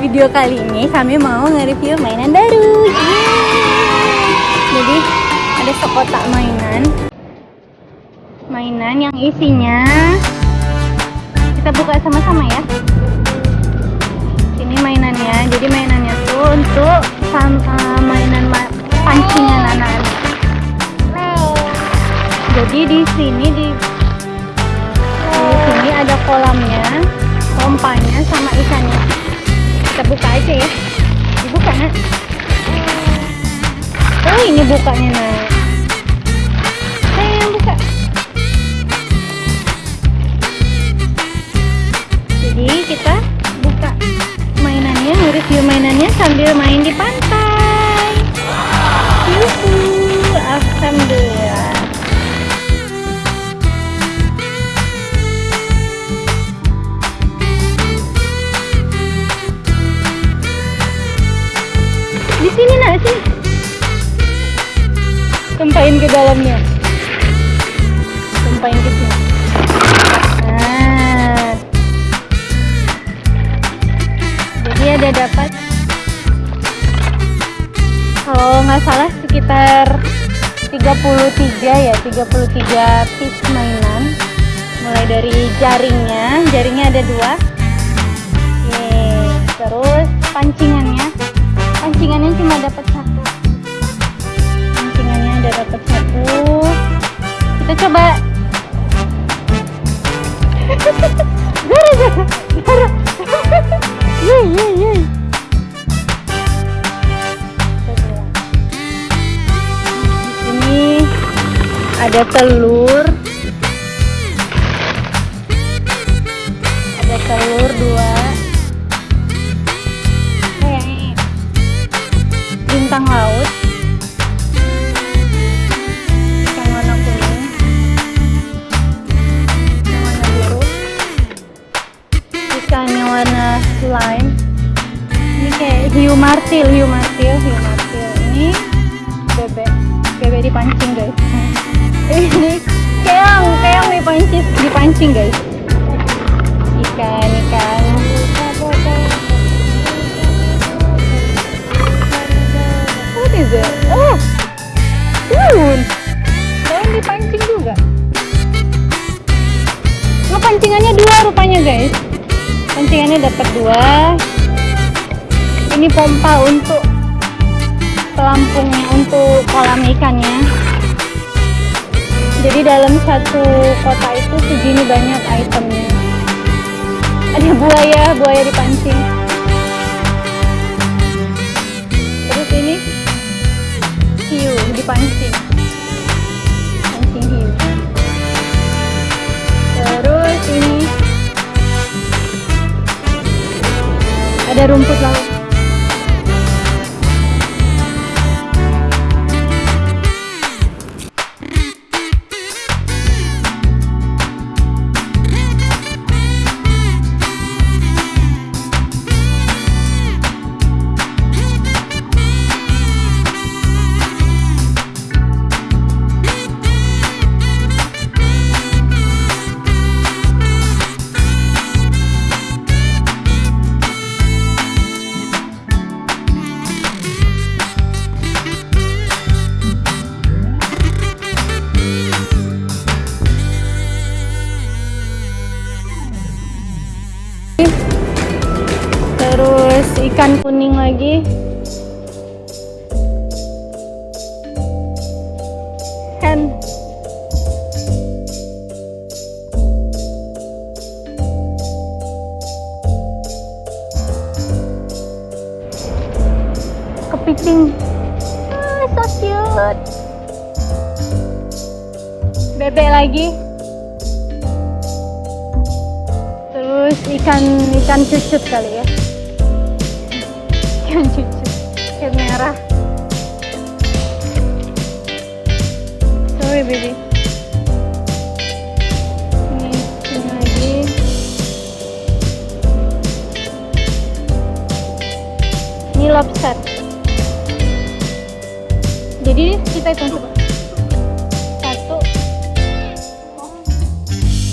video kali ini kami mau nge-review mainan baru. Yeay. Jadi ada sekotak mainan. Mainan yang isinya kita buka sama-sama ya. Ini mainannya. Jadi mainannya tuh untuk sama mainan ma pancingan anak-anak. Jadi di sini di Oh ini bukanya nggak salah sekitar 33 ya 33 piece mainan. Mulai dari jaringnya jaringnya ada dua. Terus pancingannya. Pancingannya cuma dapat satu. Pancingannya ada dapat satu. Kita coba. Zara telur. Ada telur dua. Hehehe. bintang laut. Yang warna kuning. Yang warna biru. Ikan yang warna slime ini kayak hiu martil hiu martil hiu martil. Ini bebek bebek dipancing guys ini keong keong dipancing dipancing guys. Ikan ikan. What is it? Oh daun. Daun dipancing juga. Oh pancingannya dua rupanya guys. Pancingannya dapat dua. Ini pompa untuk pelampungnya untuk kolam ikannya jadi dalam satu kota itu segini banyak itemnya ada buaya buaya dipancing. Terus ini hiu dipancing. Pancing hiu. Terus ini. Ada rumput laut ikan kuning lagi. Kan. Kepiting. Ah, so cute. Bebek lagi. Terus ikan ikan cucut kali ya ikan cucut ikan merah. Sorry baby. Ini lagi. Ini lobster. Jadi kita hitung coba.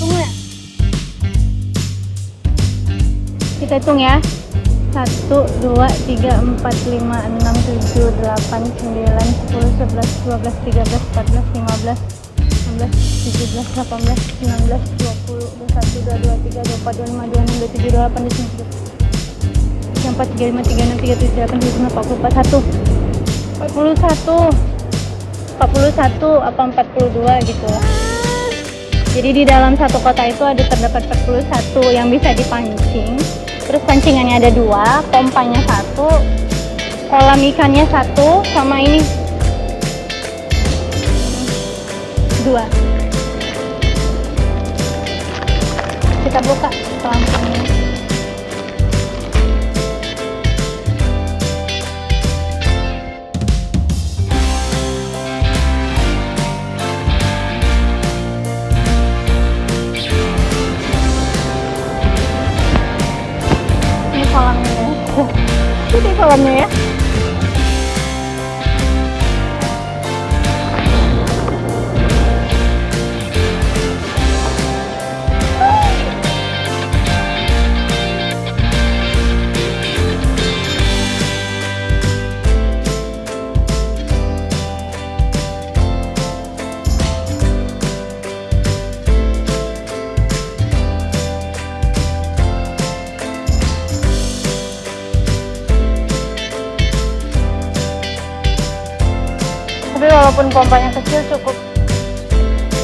Ya. Kita hitung ya satu dua tiga empat lima enam tujuh delapan sembilan sepuluh sebelas dua belas tiga belas empat belas lima belas enam belas tujuh belas delapan belas sembilan belas dua puluh dua satu dua dua tiga dua empat dua lima dua enam dua tujuh dua delapan dua sembilan empat tiga lima tiga enam tiga tujuh delapan sembilan empat puluh empat satu empat puluh satu empat puluh satu apa empat puluh dua gitu jadi di dalam satu kota itu ada terdapat 41 yang bisa dipancing. Terus pancingannya ada dua, pompanya satu, kolam ikannya satu, sama ini dua. Kita buka pelampungnya. Ini kolamnya ya. Tapi walaupun pompanya kecil cukup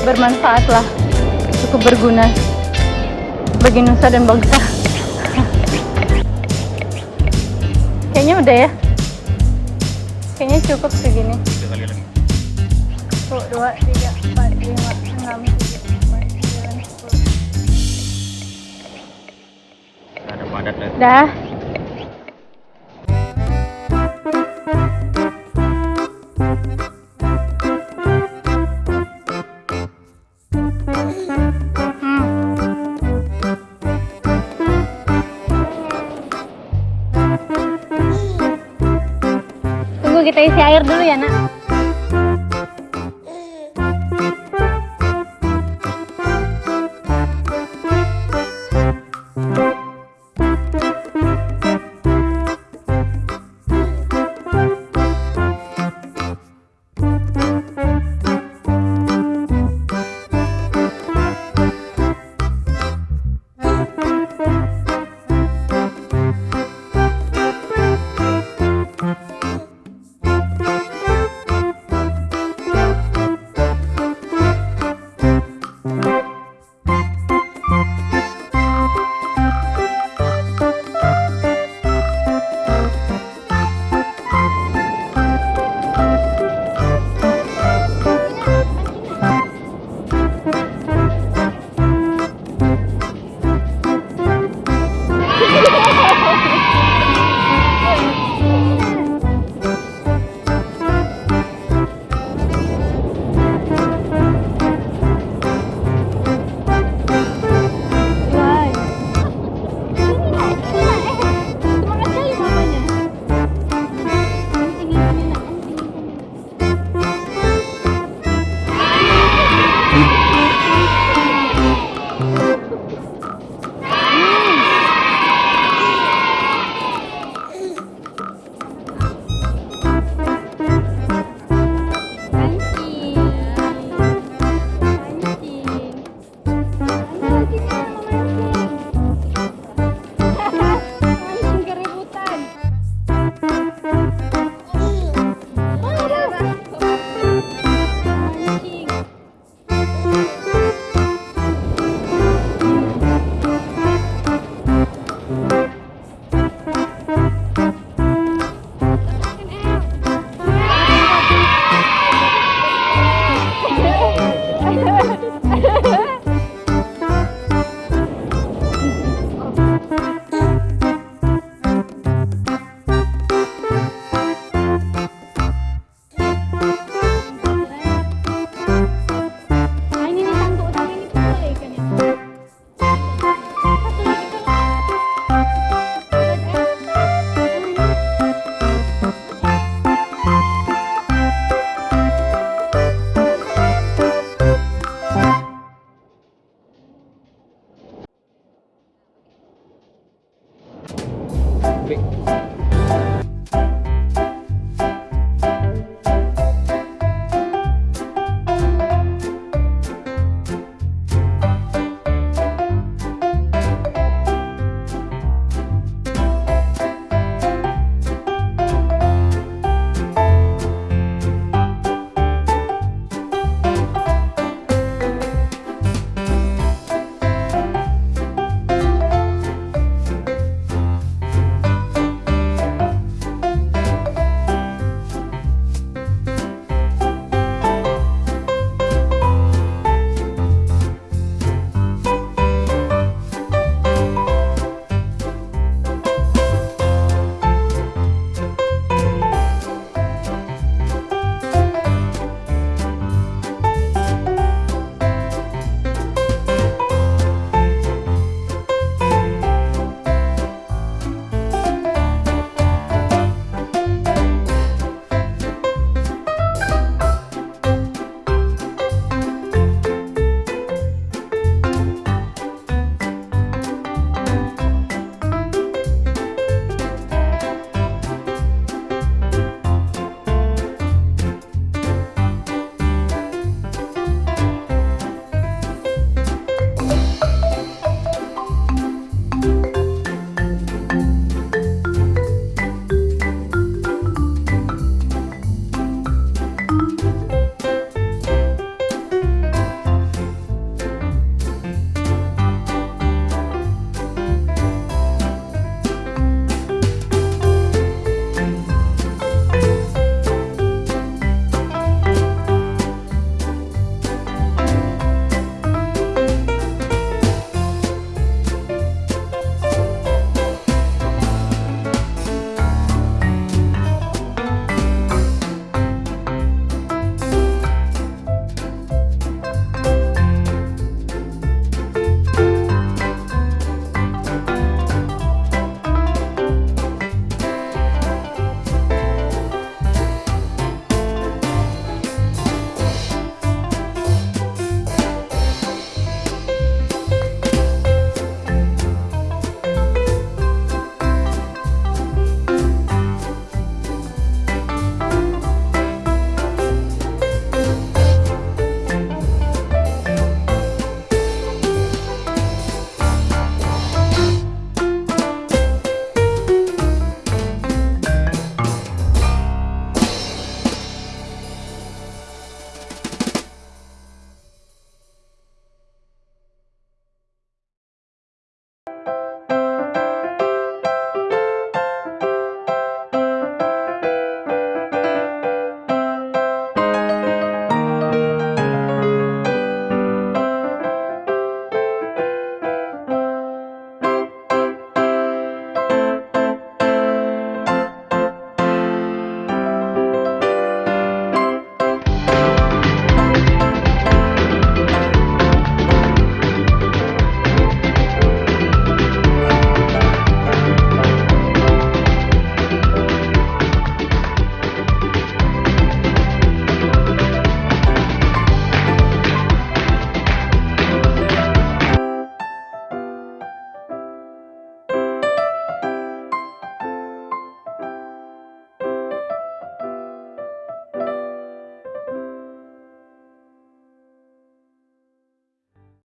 bermanfaat lah, cukup berguna bagi nusa dan bangsa. Kayaknya udah ya. Kayaknya cukup segini. Satu, dua, tiga, empat, lima, enam, tujuh, delapan, sembilan, sepuluh. ada padat lah Dah. Kita isi air dulu ya, Nak. August. living.